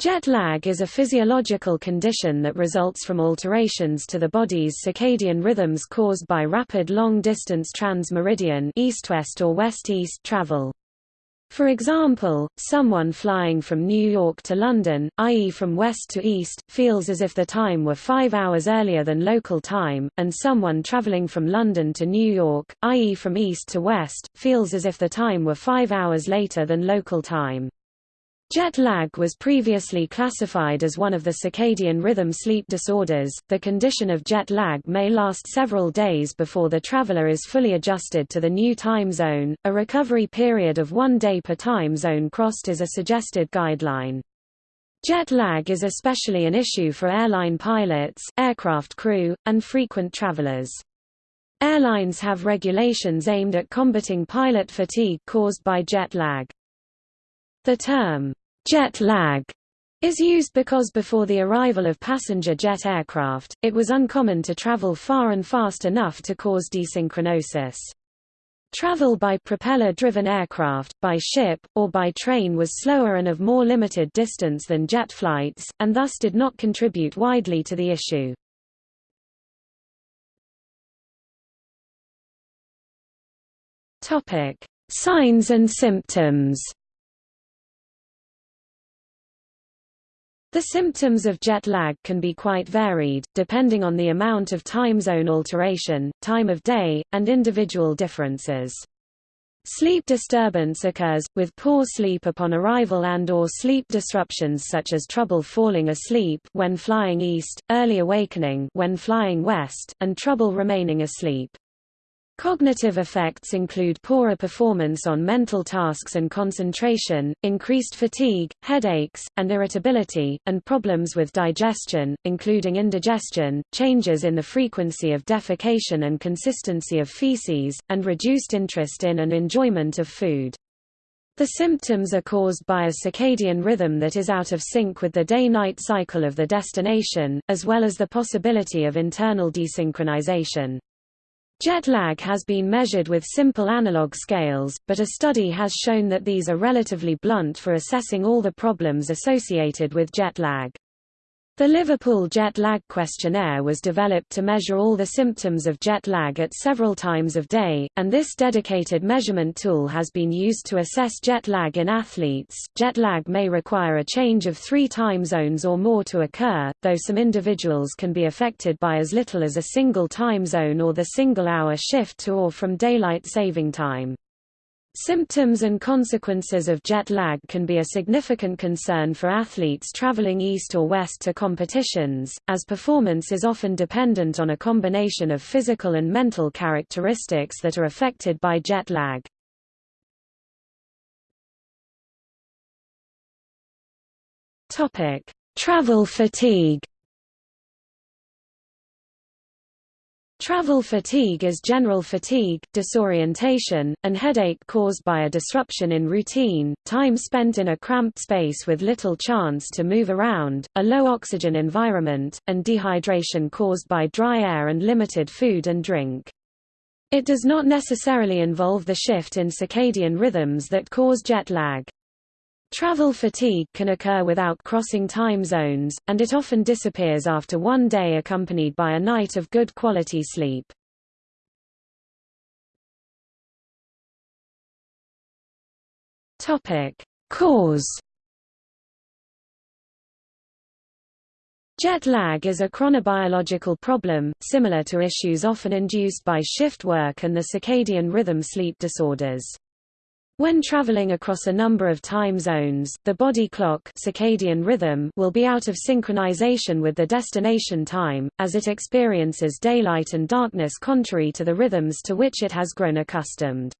Jet lag is a physiological condition that results from alterations to the body's circadian rhythms caused by rapid long-distance transmeridian east-west or west-east travel. For example, someone flying from New York to London, i.e. from west to east, feels as if the time were five hours earlier than local time, and someone traveling from London to New York, i.e. from east to west, feels as if the time were five hours later than local time. Jet lag was previously classified as one of the circadian rhythm sleep disorders. The condition of jet lag may last several days before the traveler is fully adjusted to the new time zone. A recovery period of one day per time zone crossed is a suggested guideline. Jet lag is especially an issue for airline pilots, aircraft crew, and frequent travelers. Airlines have regulations aimed at combating pilot fatigue caused by jet lag. The term, jet lag, is used because before the arrival of passenger jet aircraft, it was uncommon to travel far and fast enough to cause desynchronosis. Travel by propeller-driven aircraft, by ship, or by train was slower and of more limited distance than jet flights, and thus did not contribute widely to the issue. Signs and symptoms The symptoms of jet lag can be quite varied, depending on the amount of time zone alteration, time of day, and individual differences. Sleep disturbance occurs, with poor sleep upon arrival and or sleep disruptions such as trouble falling asleep when flying east, early awakening when flying west, and trouble remaining asleep. Cognitive effects include poorer performance on mental tasks and concentration, increased fatigue, headaches, and irritability, and problems with digestion, including indigestion, changes in the frequency of defecation and consistency of feces, and reduced interest in and enjoyment of food. The symptoms are caused by a circadian rhythm that is out of sync with the day-night cycle of the destination, as well as the possibility of internal desynchronization. Jet lag has been measured with simple analog scales, but a study has shown that these are relatively blunt for assessing all the problems associated with jet lag. The Liverpool Jet Lag Questionnaire was developed to measure all the symptoms of jet lag at several times of day, and this dedicated measurement tool has been used to assess jet lag in athletes. Jet lag may require a change of three time zones or more to occur, though some individuals can be affected by as little as a single time zone or the single hour shift to or from daylight saving time. Symptoms and consequences of jet lag can be a significant concern for athletes traveling east or west to competitions, as performance is often dependent on a combination of physical and mental characteristics that are affected by jet lag. Travel fatigue Travel fatigue is general fatigue, disorientation, and headache caused by a disruption in routine, time spent in a cramped space with little chance to move around, a low oxygen environment, and dehydration caused by dry air and limited food and drink. It does not necessarily involve the shift in circadian rhythms that cause jet lag. Travel fatigue can occur without crossing time zones, and it often disappears after one day accompanied by a night of good quality sleep. Cause Jet lag is a chronobiological problem, similar to issues often induced by shift work and the circadian rhythm sleep disorders. When traveling across a number of time zones, the body clock circadian rhythm will be out of synchronization with the destination time, as it experiences daylight and darkness contrary to the rhythms to which it has grown accustomed.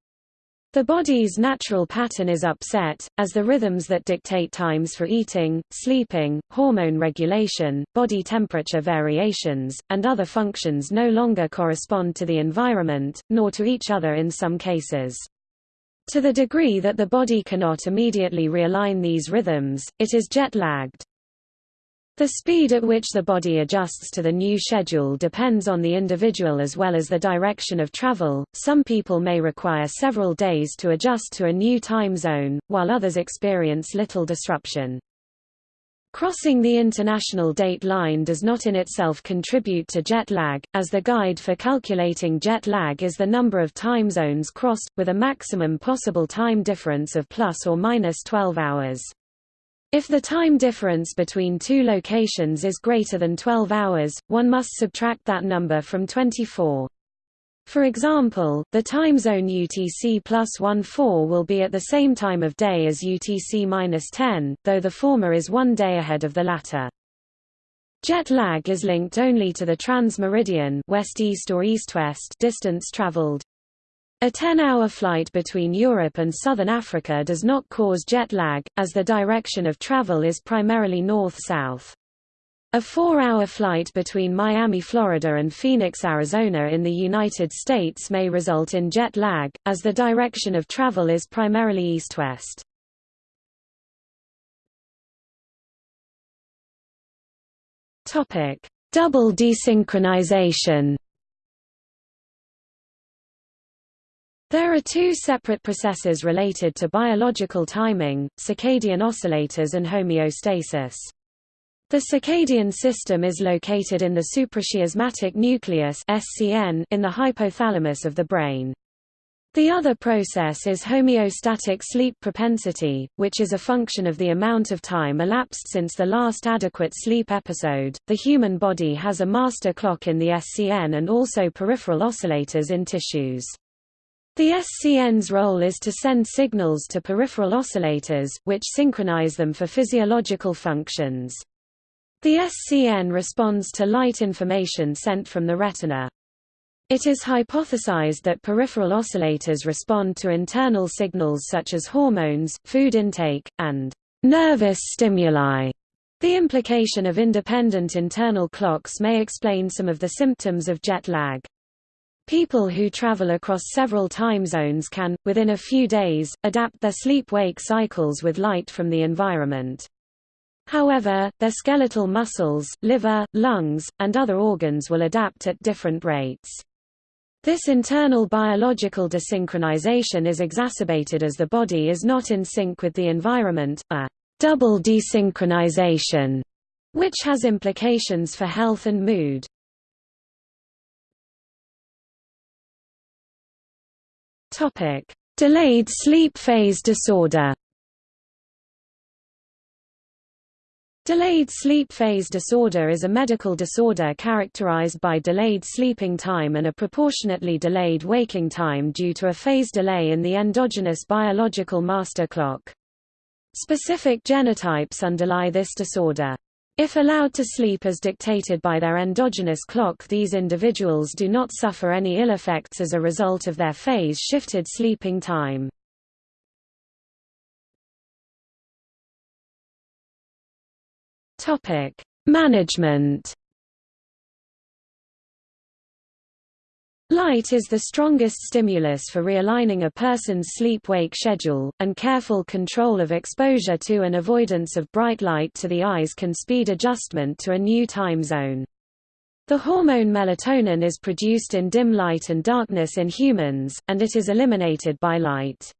The body's natural pattern is upset, as the rhythms that dictate times for eating, sleeping, hormone regulation, body temperature variations, and other functions no longer correspond to the environment, nor to each other in some cases. To the degree that the body cannot immediately realign these rhythms, it is jet-lagged. The speed at which the body adjusts to the new schedule depends on the individual as well as the direction of travel. Some people may require several days to adjust to a new time zone, while others experience little disruption. Crossing the international date line does not in itself contribute to jet lag, as the guide for calculating jet lag is the number of time zones crossed, with a maximum possible time difference of plus or minus 12 hours. If the time difference between two locations is greater than 12 hours, one must subtract that number from 24. For example, the time zone UTC plus 14 will be at the same time of day as UTC minus 10, though the former is one day ahead of the latter. Jet lag is linked only to the trans-meridian west-east or east-west distance traveled. A 10-hour flight between Europe and southern Africa does not cause jet lag, as the direction of travel is primarily north-south. A four-hour flight between Miami, Florida and Phoenix, Arizona in the United States may result in jet lag, as the direction of travel is primarily east-west. Double desynchronization There are two separate processes related to biological timing, circadian oscillators and homeostasis. The circadian system is located in the suprachiasmatic nucleus in the hypothalamus of the brain. The other process is homeostatic sleep propensity, which is a function of the amount of time elapsed since the last adequate sleep episode. The human body has a master clock in the SCN and also peripheral oscillators in tissues. The SCN's role is to send signals to peripheral oscillators, which synchronize them for physiological functions. The SCN responds to light information sent from the retina. It is hypothesized that peripheral oscillators respond to internal signals such as hormones, food intake, and nervous stimuli. The implication of independent internal clocks may explain some of the symptoms of jet lag. People who travel across several time zones can, within a few days, adapt their sleep-wake cycles with light from the environment. However, their skeletal muscles, liver, lungs, and other organs will adapt at different rates. This internal biological desynchronization is exacerbated as the body is not in sync with the environment, a double desynchronization, which has implications for health and mood. Topic: Delayed sleep phase disorder. Delayed sleep phase disorder is a medical disorder characterized by delayed sleeping time and a proportionately delayed waking time due to a phase delay in the endogenous biological master clock. Specific genotypes underlie this disorder. If allowed to sleep as dictated by their endogenous clock these individuals do not suffer any ill effects as a result of their phase-shifted sleeping time. Topic: Management. Light is the strongest stimulus for realigning a person's sleep-wake schedule, and careful control of exposure to and avoidance of bright light to the eyes can speed adjustment to a new time zone. The hormone melatonin is produced in dim light and darkness in humans, and it is eliminated by light.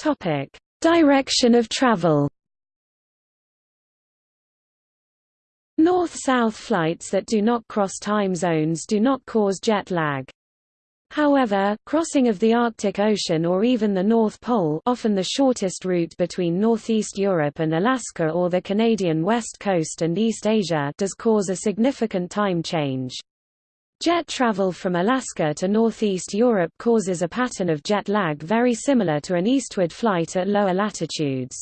Topic: Direction of travel. North-south flights that do not cross time zones do not cause jet lag. However, crossing of the Arctic Ocean or even the North Pole often the shortest route between northeast Europe and Alaska or the Canadian west coast and East Asia does cause a significant time change. Jet travel from Alaska to northeast Europe causes a pattern of jet lag very similar to an eastward flight at lower latitudes.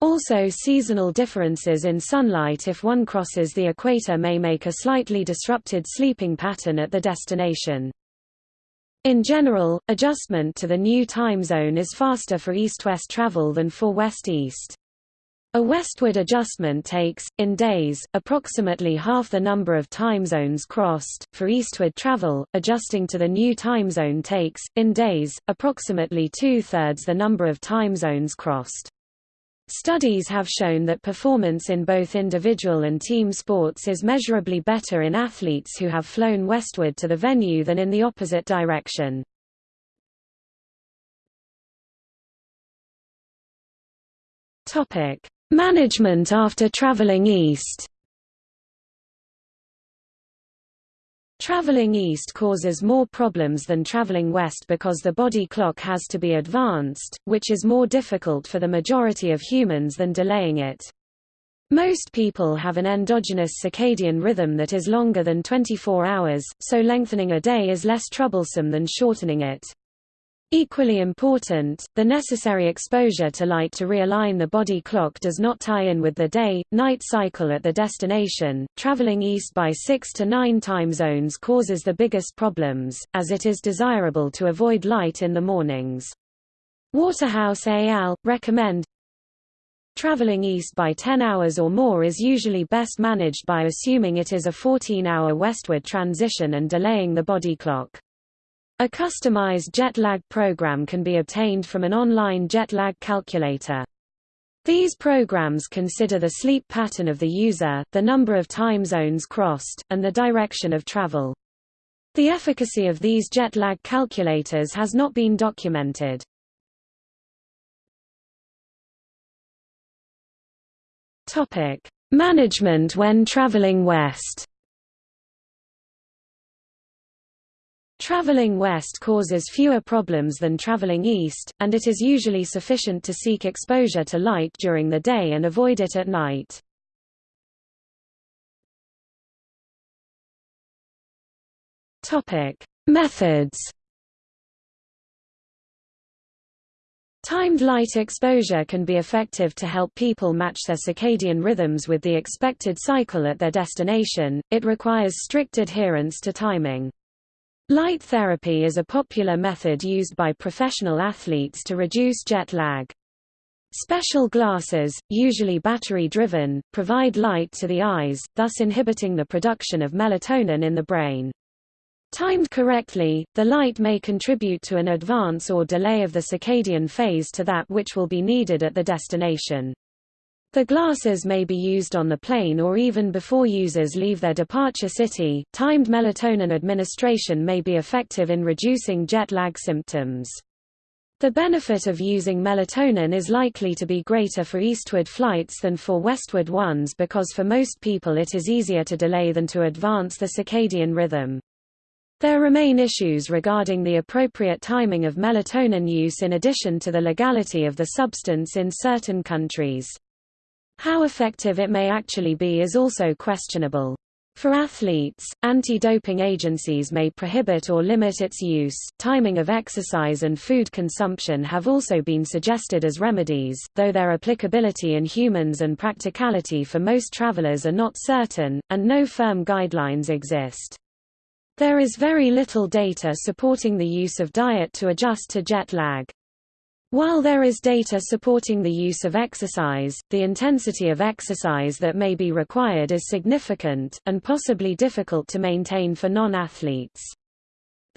Also seasonal differences in sunlight if one crosses the equator may make a slightly disrupted sleeping pattern at the destination. In general, adjustment to the new time zone is faster for east-west travel than for west-east. A westward adjustment takes, in days, approximately half the number of time zones crossed. For eastward travel, adjusting to the new time zone takes, in days, approximately two-thirds the number of time zones crossed. Studies have shown that performance in both individual and team sports is measurably better in athletes who have flown westward to the venue than in the opposite direction. Topic: Management after traveling east. Traveling east causes more problems than traveling west because the body clock has to be advanced, which is more difficult for the majority of humans than delaying it. Most people have an endogenous circadian rhythm that is longer than 24 hours, so lengthening a day is less troublesome than shortening it. Equally important, the necessary exposure to light to realign the body clock does not tie in with the day-night cycle at the destination. Traveling east by 6 to 9 time zones causes the biggest problems, as it is desirable to avoid light in the mornings. Waterhouse al. recommend Traveling east by 10 hours or more is usually best managed by assuming it is a 14-hour westward transition and delaying the body clock. A customized jet lag program can be obtained from an online jet lag calculator. These programs consider the sleep pattern of the user, the number of time zones crossed, and the direction of travel. The efficacy of these jet lag calculators has not been documented. Management when traveling west. Traveling west causes fewer problems than traveling east, and it is usually sufficient to seek exposure to light during the day and avoid it at night. Topic: Methods. Timed light exposure can be effective to help people match their circadian rhythms with the expected cycle at their destination. It requires strict adherence to timing. Light therapy is a popular method used by professional athletes to reduce jet lag. Special glasses, usually battery-driven, provide light to the eyes, thus inhibiting the production of melatonin in the brain. Timed correctly, the light may contribute to an advance or delay of the circadian phase to that which will be needed at the destination. The glasses may be used on the plane or even before users leave their departure city. Timed melatonin administration may be effective in reducing jet lag symptoms. The benefit of using melatonin is likely to be greater for eastward flights than for westward ones because for most people it is easier to delay than to advance the circadian rhythm. There remain issues regarding the appropriate timing of melatonin use in addition to the legality of the substance in certain countries. How effective it may actually be is also questionable. For athletes, anti-doping agencies may prohibit or limit its use. Timing of exercise and food consumption have also been suggested as remedies, though their applicability in humans and practicality for most travelers are not certain, and no firm guidelines exist. There is very little data supporting the use of diet to adjust to jet lag. While there is data supporting the use of exercise, the intensity of exercise that may be required is significant, and possibly difficult to maintain for non-athletes.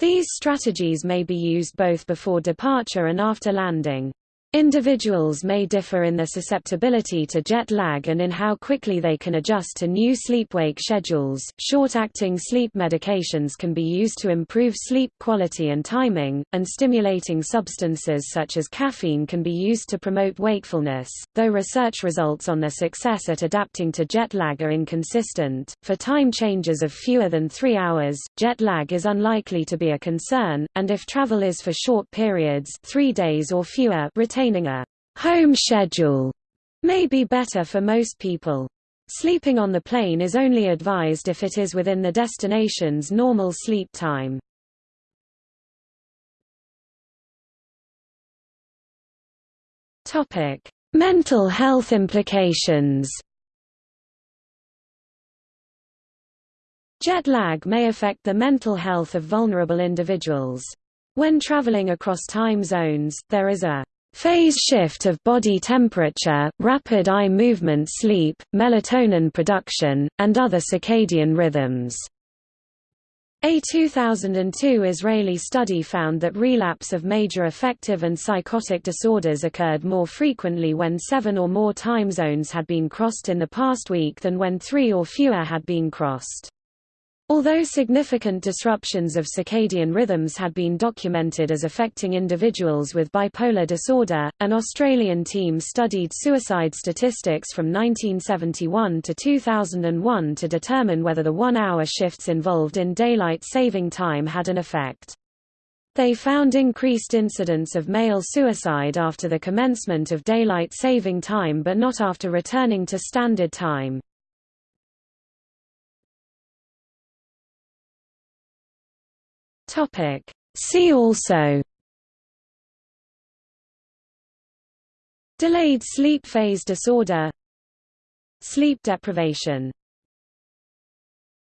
These strategies may be used both before departure and after landing. Individuals may differ in their susceptibility to jet lag and in how quickly they can adjust to new sleep-wake schedules. Short-acting sleep medications can be used to improve sleep quality and timing, and stimulating substances such as caffeine can be used to promote wakefulness, though research results on their success at adapting to jet lag are inconsistent. For time changes of fewer than 3 hours, jet lag is unlikely to be a concern, and if travel is for short periods, 3 days or fewer, maintaining a home schedule may be better for most people. Sleeping on the plane is only advised if it is within the destination's normal sleep time. Topic: Mental health implications. Jet lag may affect the mental health of vulnerable individuals. When traveling across time zones, there is a Phase shift of body temperature, rapid eye movement sleep, melatonin production, and other circadian rhythms. A 2002 Israeli study found that relapse of major affective and psychotic disorders occurred more frequently when seven or more time zones had been crossed in the past week than when three or fewer had been crossed. Although significant disruptions of circadian rhythms had been documented as affecting individuals with bipolar disorder, an Australian team studied suicide statistics from 1971 to 2001 to determine whether the one-hour shifts involved in daylight saving time had an effect. They found increased incidence of male suicide after the commencement of daylight saving time but not after returning to standard time. Topic. See also. Delayed sleep phase disorder. Sleep deprivation